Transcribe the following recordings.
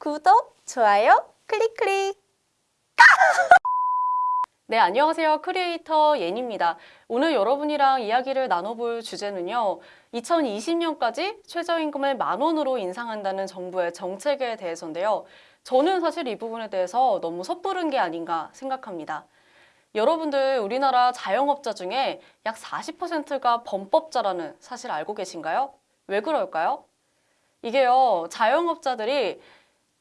구독, 좋아요, 클릭 클릭. 네, 안녕하세요. 크리에이터 예니입니다. 오늘 여러분이랑 이야기를 나눠볼 주제는요. 2020년까지 최저임금을 만 원으로 인상한다는 정부의 정책에 대해서인데요. 저는 사실 이 부분에 대해서 너무 섣부른 게 아닌가 생각합니다. 여러분들 우리나라 자영업자 중에 약 40%가 범법자라는 사실 알고 계신가요? 왜 그럴까요? 이게요, 자영업자들이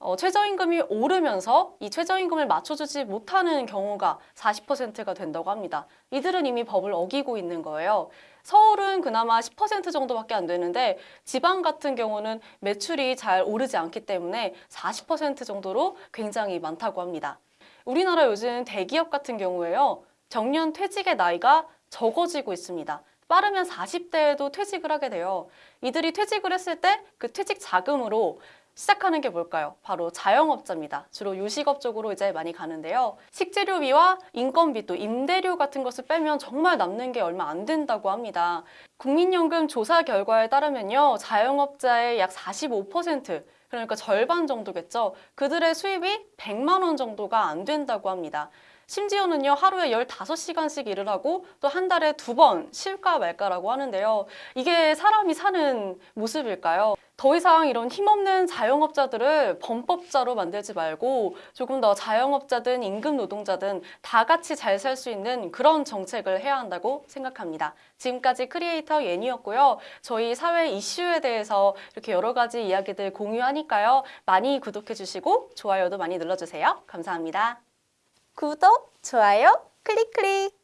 어, 최저임금이 오르면서 이 최저임금을 맞춰주지 못하는 경우가 40%가 된다고 합니다. 이들은 이미 법을 어기고 있는 거예요. 서울은 그나마 10% 정도밖에 안 되는데 지방 같은 경우는 매출이 잘 오르지 않기 때문에 40% 정도로 굉장히 많다고 합니다. 우리나라 요즘 대기업 같은 경우에요. 정년 퇴직의 나이가 적어지고 있습니다. 빠르면 40대에도 퇴직을 하게 돼요. 이들이 퇴직을 했을 때 그 퇴직 자금으로 시작하는 게 뭘까요? 바로 자영업자입니다. 주로 요식업 쪽으로 이제 많이 가는데요. 식재료비와 인건비 또 임대료 같은 것을 빼면 정말 남는 게 얼마 안 된다고 합니다. 국민연금 조사 결과에 따르면요. 자영업자의 약 45% 그러니까 절반 정도겠죠. 그들의 수입이 100만 원 정도가 안 된다고 합니다. 심지어는요, 하루에 15시간씩 일을 하고 또 한 달에 두 번 쉴까 말까라고 하는데요. 이게 사람이 사는 모습일까요? 더 이상 이런 힘없는 자영업자들을 범법자로 만들지 말고 조금 더 자영업자든 임금 노동자든 다 같이 잘 살 수 있는 그런 정책을 해야 한다고 생각합니다. 지금까지 크리에이터 예니였고요. 저희 사회 이슈에 대해서 이렇게 여러 가지 이야기들 공유하니까요. 많이 구독해 주시고 좋아요도 많이 눌러주세요. 감사합니다. 구독, 좋아요, 클릭 클릭.